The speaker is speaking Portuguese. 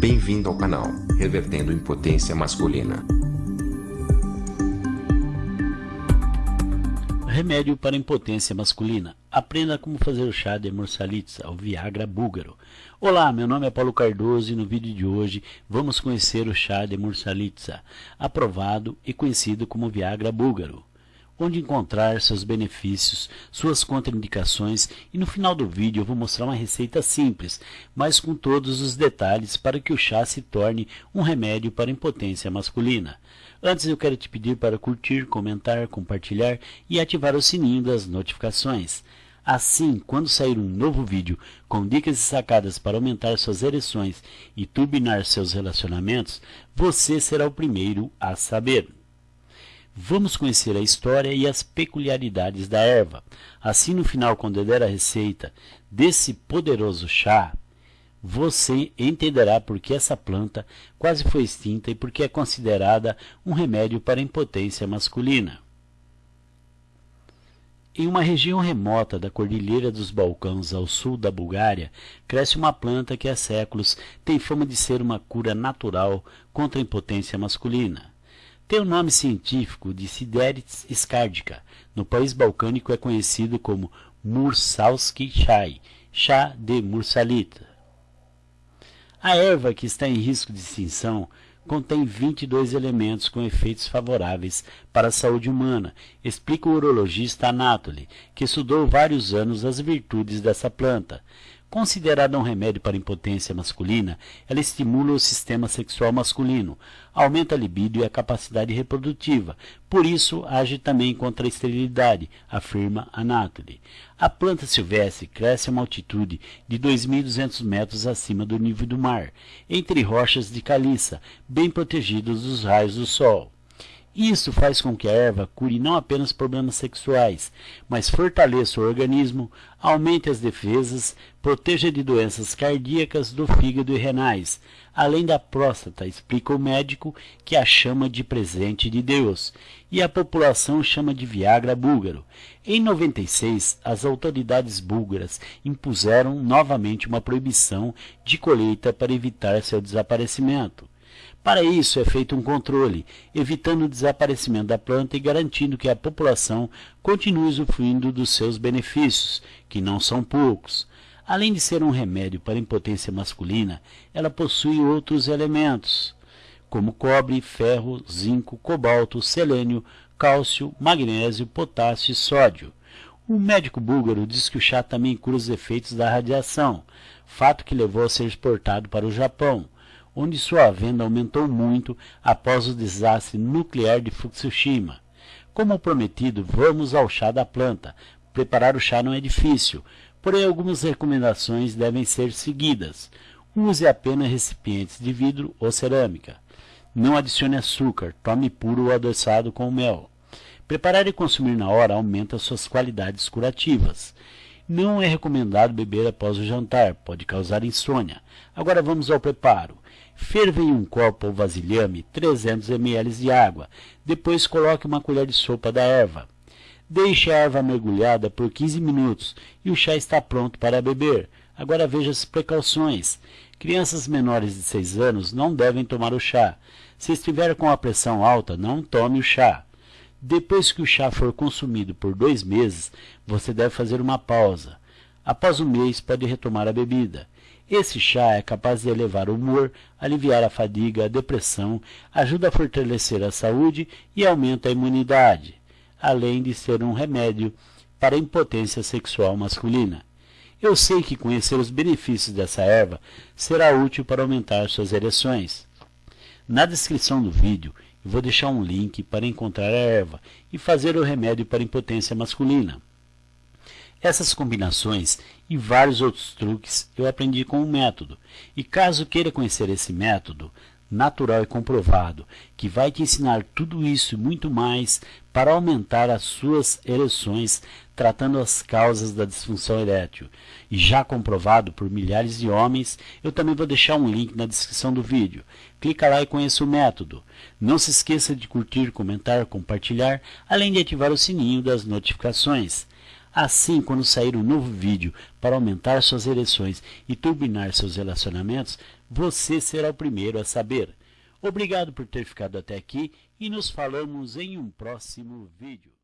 Bem-vindo ao canal Revertendo Impotência Masculina. Remédio para impotência masculina. Aprenda como fazer o chá de Mursalitza, o Viagra búlgaro. Olá, meu nome é Paulo Cardoso e no vídeo de hoje vamos conhecer o chá de Mursalitza, aprovado e conhecido como Viagra búlgaro onde encontrar seus benefícios, suas contraindicações e no final do vídeo eu vou mostrar uma receita simples, mas com todos os detalhes para que o chá se torne um remédio para impotência masculina. Antes eu quero te pedir para curtir, comentar, compartilhar e ativar o sininho das notificações. Assim, quando sair um novo vídeo com dicas e sacadas para aumentar suas ereções e turbinar seus relacionamentos, você será o primeiro a saber. Vamos conhecer a história e as peculiaridades da erva. Assim, no final, quando eu der a receita desse poderoso chá, você entenderá por que essa planta quase foi extinta e por que é considerada um remédio para a impotência masculina. Em uma região remota da Cordilheira dos Balcãs, ao sul da Bulgária, cresce uma planta que há séculos tem fama de ser uma cura natural contra a impotência masculina. Tem o nome científico de Sideris scardica. No país balcânico é conhecido como Mursalski chai, chá de mursalita. A erva que está em risco de extinção contém 22 elementos com efeitos favoráveis para a saúde humana, explica o urologista Anatoly, que estudou vários anos as virtudes dessa planta. Considerada um remédio para impotência masculina, ela estimula o sistema sexual masculino, aumenta a libido e a capacidade reprodutiva, por isso age também contra a esterilidade, afirma Anatoly. A planta silvestre cresce a uma altitude de 2.200 metros acima do nível do mar, entre rochas de caliça, bem protegidas dos raios do sol. Isso faz com que a erva cure não apenas problemas sexuais, mas fortaleça o organismo, aumente as defesas, proteja de doenças cardíacas, do fígado e renais, além da próstata, explica o médico que a chama de presente de Deus, e a população chama de Viagra búlgaro. Em 96, as autoridades búlgaras impuseram novamente uma proibição de colheita para evitar seu desaparecimento. Para isso é feito um controle, evitando o desaparecimento da planta e garantindo que a população continue usufruindo dos seus benefícios, que não são poucos. Além de ser um remédio para impotência masculina, ela possui outros elementos, como cobre, ferro, zinco, cobalto, selênio, cálcio, magnésio, potássio e sódio. O médico búlgaro diz que o chá também cura os efeitos da radiação, fato que levou a ser exportado para o Japão onde sua venda aumentou muito após o desastre nuclear de Fukushima. Como prometido, vamos ao chá da planta. Preparar o chá não é difícil, porém algumas recomendações devem ser seguidas. Use apenas recipientes de vidro ou cerâmica. Não adicione açúcar, tome puro ou adoçado com mel. Preparar e consumir na hora aumenta suas qualidades curativas. Não é recomendado beber após o jantar, pode causar insônia. Agora vamos ao preparo. Ferva em um copo ou vasilhame 300 ml de água. Depois coloque uma colher de sopa da erva. Deixe a erva mergulhada por 15 minutos e o chá está pronto para beber. Agora veja as precauções. Crianças menores de 6 anos não devem tomar o chá. Se estiver com a pressão alta, não tome o chá. Depois que o chá for consumido por dois meses, você deve fazer uma pausa. Após um mês, pode retomar a bebida. Esse chá é capaz de elevar o humor, aliviar a fadiga, a depressão, ajuda a fortalecer a saúde e aumenta a imunidade, além de ser um remédio para a impotência sexual masculina. Eu sei que conhecer os benefícios dessa erva será útil para aumentar suas ereções. Na descrição do vídeo, vou deixar um link para encontrar a erva e fazer o remédio para impotência masculina. Essas combinações e vários outros truques eu aprendi com o método. E caso queira conhecer esse método, natural e comprovado, que vai te ensinar tudo isso e muito mais para aumentar as suas ereções, tratando as causas da disfunção erétil. E já comprovado por milhares de homens, eu também vou deixar um link na descrição do vídeo. Clica lá e conheça o método. Não se esqueça de curtir, comentar, compartilhar, além de ativar o sininho das notificações. Assim, quando sair um novo vídeo para aumentar suas ereções e turbinar seus relacionamentos, você será o primeiro a saber. Obrigado por ter ficado até aqui e nos falamos em um próximo vídeo.